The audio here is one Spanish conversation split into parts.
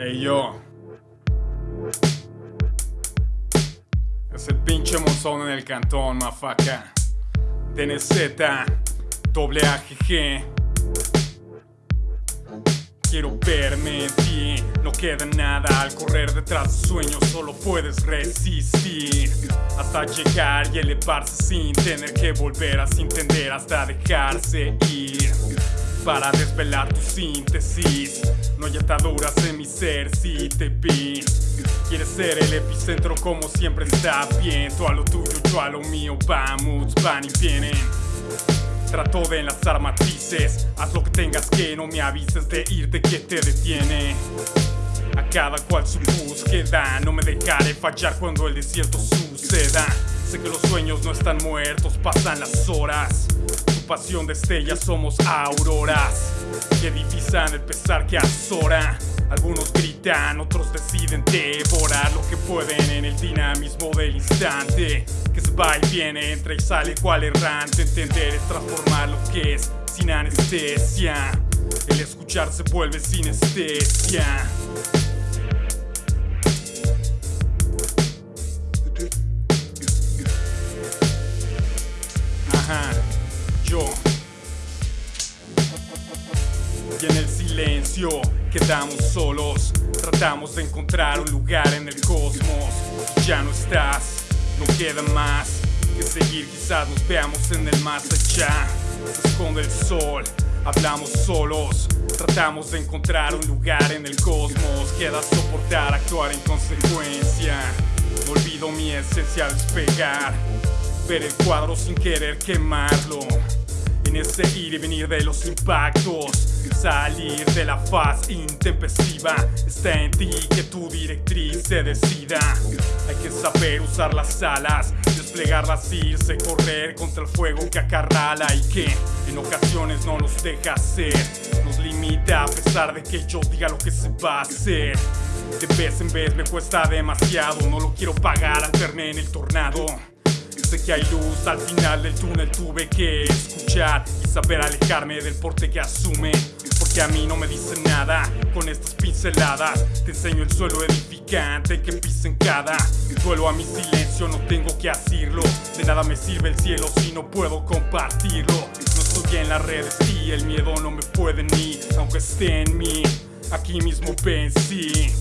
Ey yo. Es el pinche monzón en el cantón, mafaca. DNZ, doble AGG. Quiero verme en ti, no queda nada al correr detrás de sueños, solo puedes resistir hasta llegar y elevarse sin tener que volver a entender hasta dejarse ir para desvelar tu síntesis. No hay ataduras en mi ser si te vi. Quieres ser el epicentro como siempre está bien. Tú a lo tuyo, yo a lo mío, vamos, van y vienen. Trato de enlazar matices, haz lo que tengas que no me avises de irte que te detiene. A cada cual su búsqueda, no me dejaré fallar cuando el desierto suceda. Sé que los sueños no están muertos, pasan las horas. Tu pasión destella, somos auroras que divisan el pesar que azora. Algunos gritan, otros deciden devorar lo que pueden en el dinamismo del instante. Que se va y viene, entra y sale cual errante. Entender es transformar lo que es sin anestesia. El escuchar se vuelve sinestesia. Quedamos solos. Tratamos de encontrar un lugar en el cosmos. Ya no estás, no queda más que seguir. Quizás nos veamos en el más allá. Se esconde el sol, hablamos solos. Tratamos de encontrar un lugar en el cosmos. Queda soportar, actuar en consecuencia. No olvido mi esencia al despegar. Ver el cuadro sin querer quemarlo. En ese ir y venir de los impactos. Salir de la faz intempestiva está en ti que tu directriz se decida. Hay que saber usar las alas, desplegarlas, irse, correr contra el fuego que acarrala y que en ocasiones no nos deja hacer. Nos limita a pesar de que yo diga lo que se va a hacer. De vez en vez me cuesta demasiado, no lo quiero pagar al verme en el tornado. Sé que hay luz al final del túnel, tuve que y saber alejarme del porte que asume. Porque a mí no me dicen nada con estas pinceladas. Te enseño el suelo edificante que pisen cada duelo a mi silencio. No tengo que decirlo. De nada me sirve el cielo si no puedo compartirlo. No estoy en las redes y el miedo no me puede ni, aunque esté en mí. Aquí mismo vencí.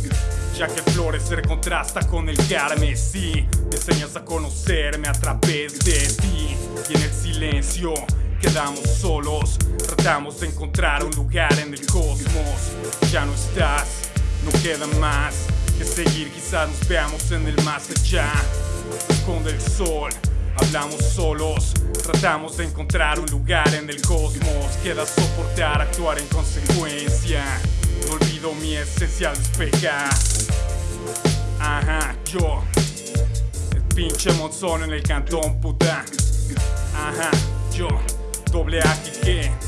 Ya que florecer contrasta con el carmesí. Me enseñas a conocerme a través de ti. Y en el silencio quedamos solos. Tratamos de encontrar un lugar en el cosmos. Ya no estás, no queda más que seguir. Quizás nos veamos en el más allá. Esconde el sol. Hablamos solos, tratamos de encontrar un lugar en el cosmos. Queda soportar, actuar en consecuencia. No olvido mi esencia despegar. Ajá, yo. El pinche monzón en el cantón, puta. Ajá, yo. Doble AGG.